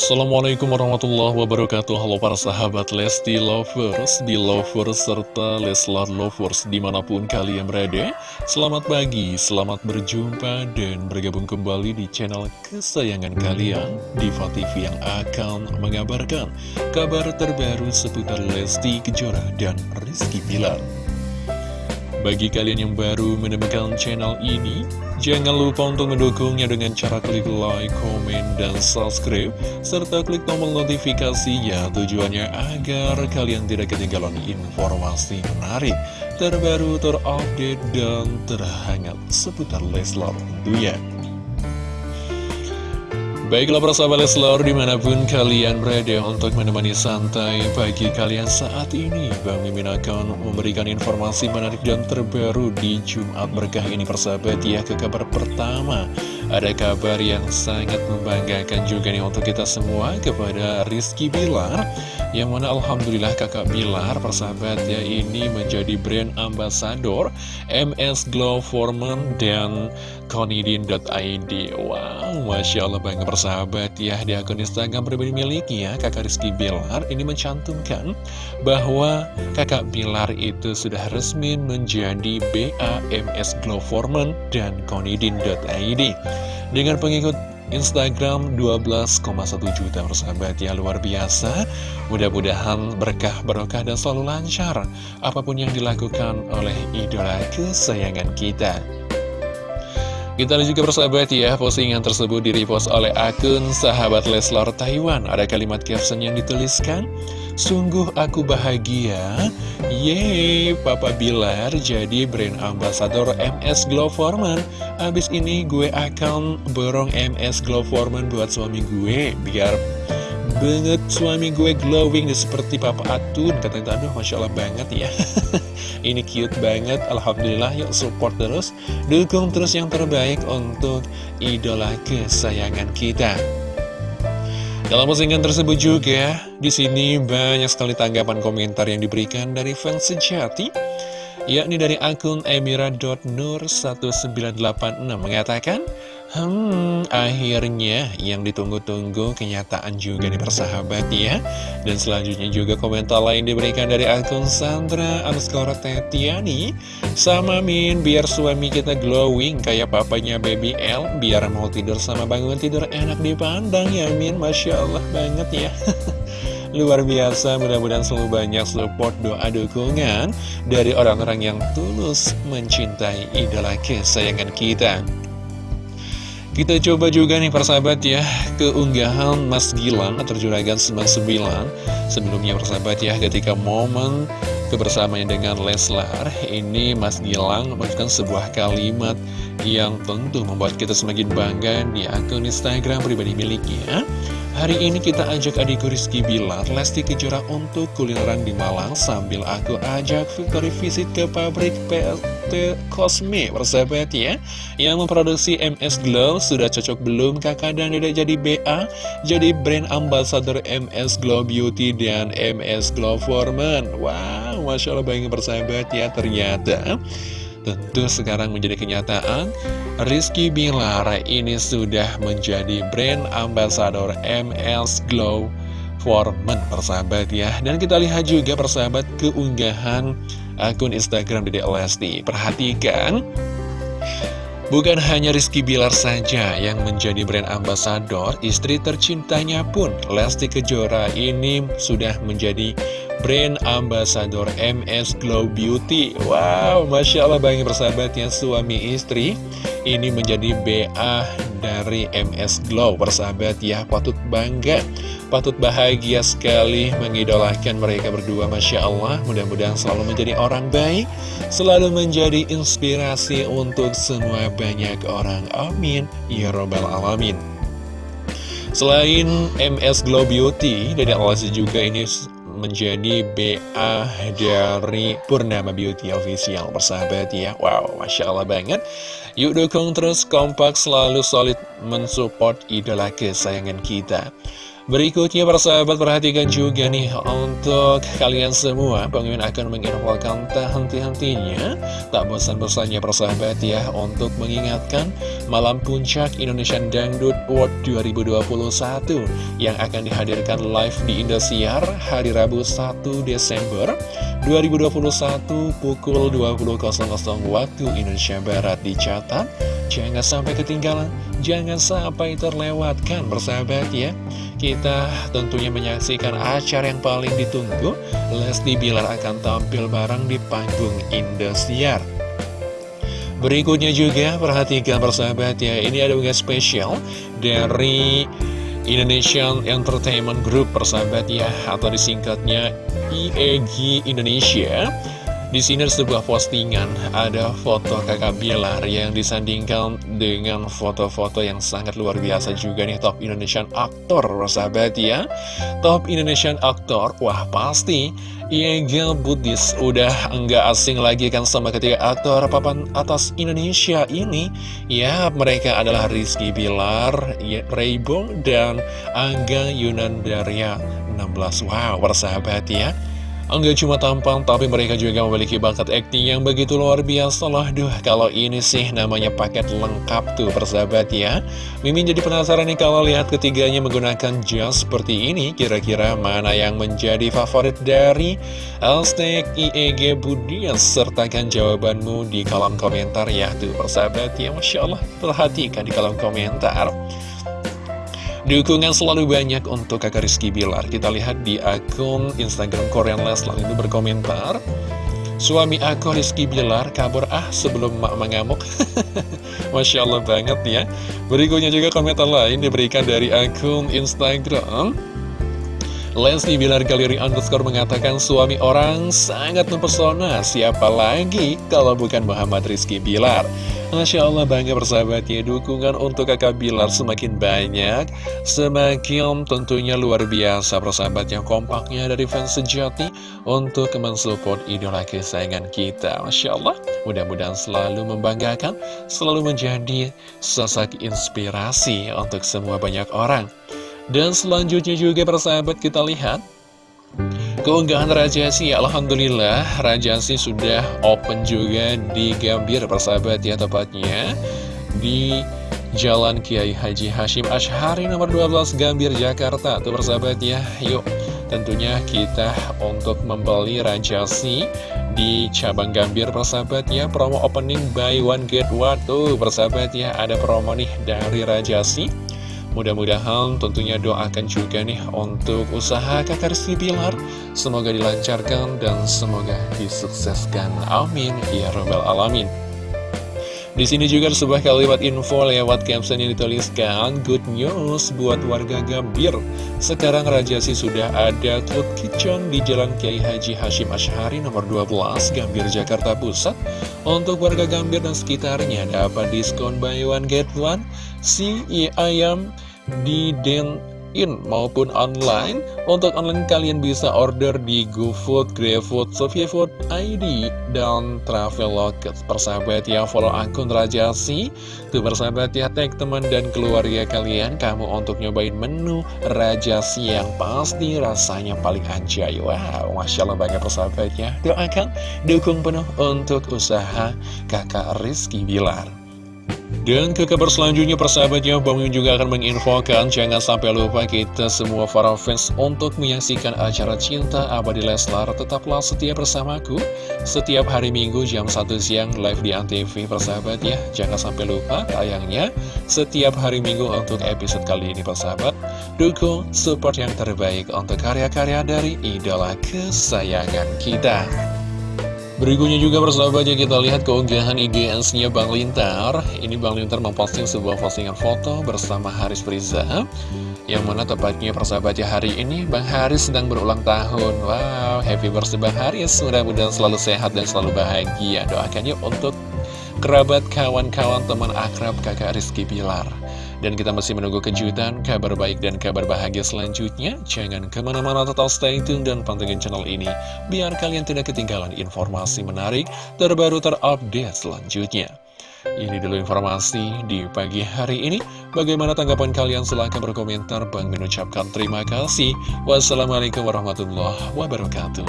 Assalamualaikum warahmatullahi wabarakatuh. Halo para sahabat Lesti Lovers, Belovers, serta Leslar Lovers di mana pun kalian berada. Selamat pagi, selamat berjumpa dan bergabung kembali di channel kesayangan kalian Diva TV yang akan mengabarkan kabar terbaru seputar Lesti Kejora dan Rizky Pilar bagi kalian yang baru menemukan channel ini, jangan lupa untuk mendukungnya dengan cara klik like, komen, dan subscribe, serta klik tombol notifikasinya tujuannya agar kalian tidak ketinggalan informasi menarik, terbaru, terupdate, dan terhangat seputar Leslar tentunya. Baiklah persahabat Leslar di mana pun kalian berada untuk menemani santai pagi kalian saat ini. Bang Mimin akan memberikan informasi menarik dan terbaru di Jumat berkah ini persahabat ya ke kabar pertama Ada kabar yang sangat membanggakan juga nih untuk kita semua kepada Rizky Bilar Yang mana Alhamdulillah kakak Bilar persahabat ya ini menjadi brand ambassador MS Glow Foreman dan konidin.id Wow Masya Allah bangga persahabat ya di akun Instagram pribadi miliknya kakak Rizky Bilar ini mencantumkan bahwa kakak Bilar itu sudah resmi menjadi BAMS Glow Foreman dan Konidin.id dengan pengikut Instagram 12,1 juta persahabat ya luar biasa. Mudah-mudahan berkah barokah dan selalu lancar apa pun yang dilakukan oleh idola kesayangan kita kita lihat juga persahabat ya, postingan tersebut di-repost oleh akun sahabat Leslar Taiwan. Ada kalimat caption yang dituliskan, Sungguh aku bahagia, yeay, Papa Bilar jadi brand ambassador MS Glow. Abis ini gue akan borong MS Glow buat suami gue, biar banget suami gue glowing seperti Papa Atun katanya. Aduh Masya Allah banget ya. Ini cute banget Alhamdulillah yuk support terus. Dukung terus yang terbaik untuk idola kesayangan kita. Dalam postingan tersebut juga di sini banyak sekali tanggapan komentar yang diberikan dari fans sejati yakni dari akun emira.nur1986 mengatakan Hmm, akhirnya yang ditunggu-tunggu kenyataan juga nih persahabat ya. Dan selanjutnya juga komentar lain diberikan dari akun Sandra underscore Tetiani. Sama Min, biar suami kita glowing kayak papanya Baby L Biar mau tidur sama bangun tidur enak dipandang ya Min. Masya Allah banget ya. Luar biasa, mudah-mudahan selalu banyak support doa dukungan Dari orang-orang yang tulus mencintai idola kesayangan kita kita coba juga nih persahabat ya Keunggahan Mas Gilang atau Juragan 99 Sebelumnya persahabat ya ketika momen kebersamaan dengan Leslar Ini Mas Gilang memberikan sebuah kalimat yang tentu membuat kita semakin bangga di akun Instagram pribadi miliknya. Hari ini kita ajak adikku Rizky Bilar, Lesti Kejora untuk kulineran di Malang Sambil aku ajak Victory visit ke pabrik PT Cosme Persahabat ya. Yang memproduksi MS Glow Sudah cocok belum kakak dan tidak jadi BA Jadi brand ambassador MS Glow Beauty dan MS Glow Foreman. Wow, Masya Allah bayangin persahabat ya Ternyata. Tentu sekarang menjadi kenyataan Rizky Bilar ini sudah menjadi brand ambassador MS Glow for Men persahabat ya. Dan kita lihat juga persahabat keunggahan akun Instagram Dede Lesti. Perhatikan. Bukan hanya Rizky Bilar saja yang menjadi brand ambassador, istri tercintanya pun Lesti Kejora ini sudah menjadi brand ambassador MS Glow Beauty. Wow, Masya Allah bagi persahabatnya suami istri ini menjadi BA dari MS Glow. Persahabat ya, patut bangga Patut bahagia sekali mengidolakan mereka berdua Masya Allah. Mudah-mudahan selalu menjadi orang baik Selalu menjadi inspirasi untuk semua banyak orang. Amin. Ya Robbal Alamin. Selain MS Glow Beauty Dede Alasi juga ini menjadi BA dari Purnama Beauty Official. Persahabat ya Wow, Masya Allah banget Yuk dukung terus kompak selalu solid mensupport idola kesayangan kita. Berikutnya para sahabat perhatikan juga nih untuk kalian semua. Mimin akan menginfokan tak henti-hentinya Tak bosan-bosannya para sahabat ya untuk mengingatkan Malam Puncak Indonesian Dangdut World 2021 Yang akan dihadirkan live di Indosiar hari Rabu 1 Desember 2021 pukul 20.00 waktu Indonesia Barat dicatat. Jangan sampai ketinggalan, jangan sampai terlewatkan bersahabat ya. Kita tentunya menyaksikan acara yang paling ditunggu. Lesti Bilar akan tampil bareng di panggung Indosiar. Berikutnya juga perhatikan persahabat ya Ini ada unggah spesial dari Indonesian Entertainment Group persahabat ya Atau disingkatnya IEG Indonesia di sini ada sebuah postingan, ada foto kakak Bilar yang disandingkan dengan foto-foto yang sangat luar biasa juga nih Top Indonesian Actor, sahabat ya. Top Indonesian Actor, wah pasti Iegel Budis udah enggak asing lagi kan sama ketiga aktor papan atas Indonesia ini. Ya mereka adalah Rizky Bilar, Rainbow, dan Angga Yunandaria 16 Wow persahabat ya Enggak cuma tampang, tapi mereka juga memiliki bakat akting yang begitu luar biasa loh. Duh, kalau ini sih namanya paket lengkap tuh persahabat ya. Mimin jadi penasaran nih kalau lihat ketiganya menggunakan jas seperti ini. Kira-kira mana yang menjadi favorit dari Alstek IEG Budias? Sertakan jawabanmu di kolom komentar ya tuh persahabat ya. Masya Allah, perhatikan di kolom komentar. Dukungan selalu banyak untuk kakak Rizky Bilar. Kita lihat di akun Instagram Korean Leslar ini berkomentar. Suami aku Rizky Bilar kabur. Ah sebelum mak mengamuk. Masya Allah banget ya. Berikutnya juga komentar lain diberikan dari akun Instagram. Lesti Bilar Galeri Underscore mengatakan suami orang sangat mempesona. Siapa lagi kalau bukan Muhammad Rizky Bilar Masya Allah bangga bersahabat ya. Dukungan untuk kakak Bilar semakin banyak. Semakin tentunya luar biasa Persahabat yang kompaknya dari fans sejati Untuk mensupport idola kesayangan kita. Masya Allah Mudah-mudahan selalu membanggakan Selalu menjadi sosok inspirasi Untuk semua banyak orang. Dan selanjutnya juga persahabat kita lihat Keunggahan Rajasi, Alhamdulillah. Rajasi sudah open juga di Gambir persahabat ya tepatnya Di Jalan Kiai Haji Hashim Ashari nomor 12 Gambir Jakarta. Tuh persahabat ya Yuk. Tentunya kita untuk membeli Rajasi di cabang Gambir persahabat ya. Promo opening buy one get one. Tuh persahabat ya ada promo nih dari Rajasi Mudah-mudahan tentunya doakan juga nih untuk usaha kakak Rizky Bilar. Semoga dilancarkan dan semoga disukseskan. Amin. Ya Rabbal Alamin di sini juga ada sebuah kalimat info lewat caption yang dituliskan Good news buat warga Gambir. Sekarang Rajasi sudah ada Cloud Kitchen di Jalan Kiai Haji Hashim Ashari nomor 12 Gambir Jakarta Pusat. Untuk warga Gambir dan sekitarnya dapat diskon buy one get one? Si ayam di Den in maupun online. Untuk online kalian bisa order di GoFood, GrabFood, SofiaFood, ID, dan Traveloka Persahabat ya, follow akun Rajasi Tuh persahabat ya, tag teman dan keluarga kalian. Kamu untuk nyobain menu Rajasi yang pasti rasanya paling anjay Wow, Masya Allah banyak persahabat ya. Doakan, dukung penuh untuk usaha kakak Rizky Bilar dan ke kabar selanjutnya persahabatnya Bang Yun juga akan menginfokan Jangan sampai lupa kita semua para fans Untuk menyaksikan acara Cinta Abadi Leslar. Tetaplah setia bersamaku Setiap hari Minggu jam 1 siang Live di Antv persahabat ya Jangan sampai lupa tayangnya Setiap hari Minggu untuk episode kali ini persahabat. Dukung support yang terbaik Untuk karya-karya dari idola kesayangan kita Berikutnya juga persahabatnya kita lihat keunggahan IGS-nya Bang Lintar. Ini Bang Lintar memposting sebuah postingan foto bersama Haris Priza Yang mana tepatnya persahabatnya hari ini Bang Haris sedang berulang tahun. Wow, happy birthday Bang Haris. Mudah-mudahan selalu sehat dan selalu bahagia. Doakannya untuk kerabat, kawan-kawan, teman akrab kakak Rizky Pilar dan kita masih menunggu kejutan, kabar baik dan kabar bahagia selanjutnya. Jangan ke mana-mana total stay tune dan pantengin channel ini, biar kalian tidak ketinggalan informasi menarik, terbaru, terupdate selanjutnya. Ini dulu informasi di pagi hari ini. Bagaimana tanggapan kalian? Silahkan berkomentar. Bang mengucapkan terima kasih. Wassalamualaikum warahmatullahi wabarakatuh.